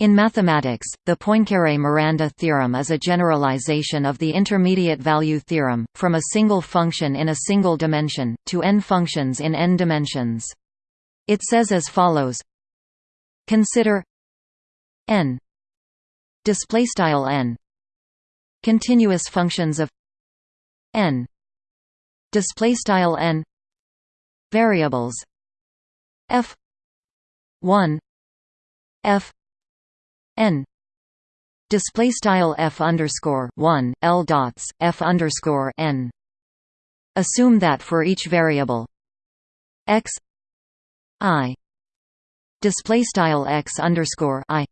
In mathematics, the Poincaré–Miranda theorem is a generalization of the intermediate value theorem, from a single function in a single dimension, to n functions in n dimensions. It says as follows Consider n n continuous functions of n n variables f 1 f n. Display style f underscore 1 l dots f underscore n. Assume that for each variable x i. Display style x underscore i.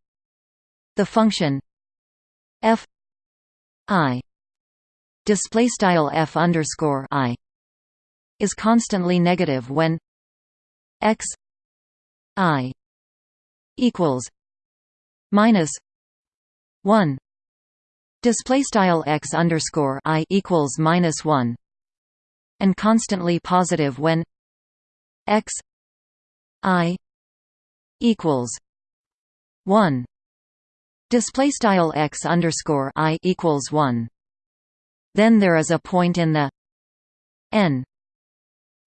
The function f i. Display style f underscore i is constantly negative when x i equals minus one. Display style x underscore i equals minus one. And constantly positive when x i equals one. Display style x underscore i equals one. Then there is a point in the n.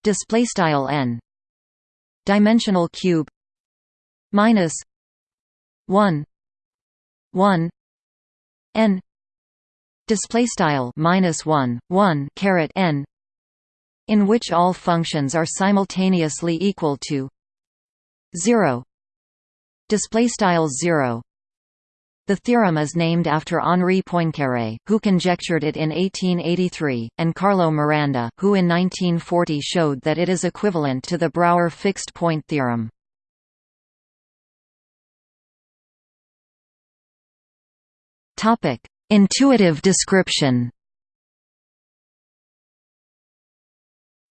Display style n. Dimensional cube minus 1 1 n display style minus 1 1 caret n in which all functions are simultaneously equal to 0 display style 0 the theorem is named after Henri Poincaré, who conjectured it in 1883, and Carlo Miranda, who in 1940 showed that it is equivalent to the Brouwer fixed-point theorem. Topic: Intuitive description.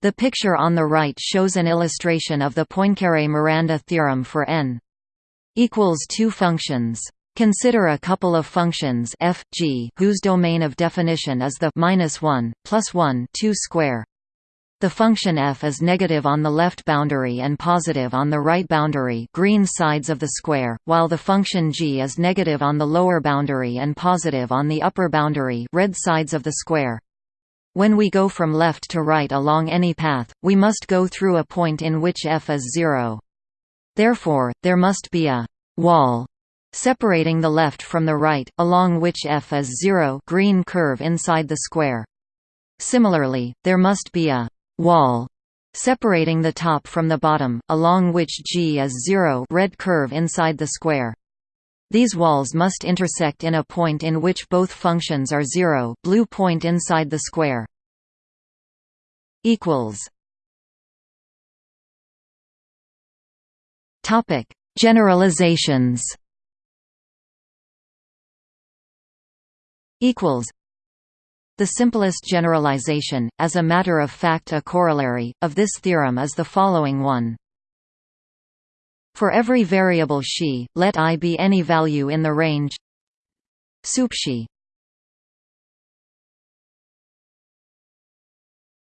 The picture on the right shows an illustration of the Poincaré–Miranda theorem for n equals two functions. Consider a couple of functions f, g, whose domain of definition is the minus one plus one two square. The function f is negative on the left boundary and positive on the right boundary green sides of the square, while the function g is negative on the lower boundary and positive on the upper boundary red sides of the square. When we go from left to right along any path, we must go through a point in which f is zero. Therefore, there must be a «wall» separating the left from the right, along which f is zero green curve inside the square. Similarly, there must be a wall separating the top from the bottom, along which G is zero red curve inside the square. These walls must intersect in a point in which both functions are zero blue point inside the square. Generalizations the simplest generalization, as a matter of fact a corollary, of this theorem is the following one. For every variable xi, let i be any value in the range sup xi.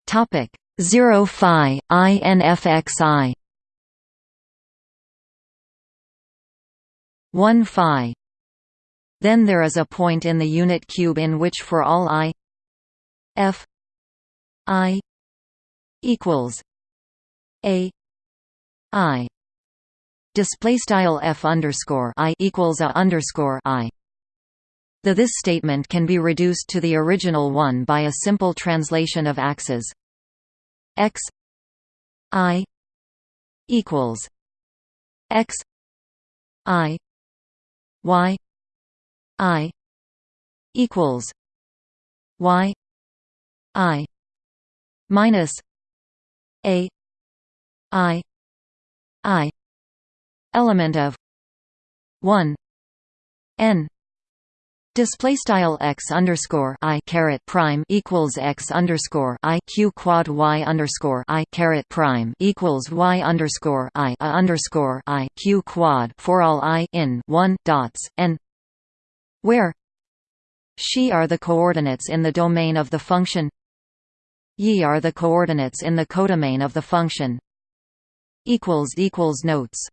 Topic 0 phi i n f x i 1 phi then there is a point in the unit cube in which for all i F I equals A I. Display style F underscore I equals a underscore I. The this statement can be reduced to the original one by a simple translation of axes. X i equals x i y i equals y I minus A I I element of one N Display style x underscore i caret prime equals x underscore i q quad y underscore i caret prime equals y underscore i a underscore i q quad for all i in one dots n, where she are the coordinates in the domain of the function Yi are the coordinates in the codomain of the function. Notes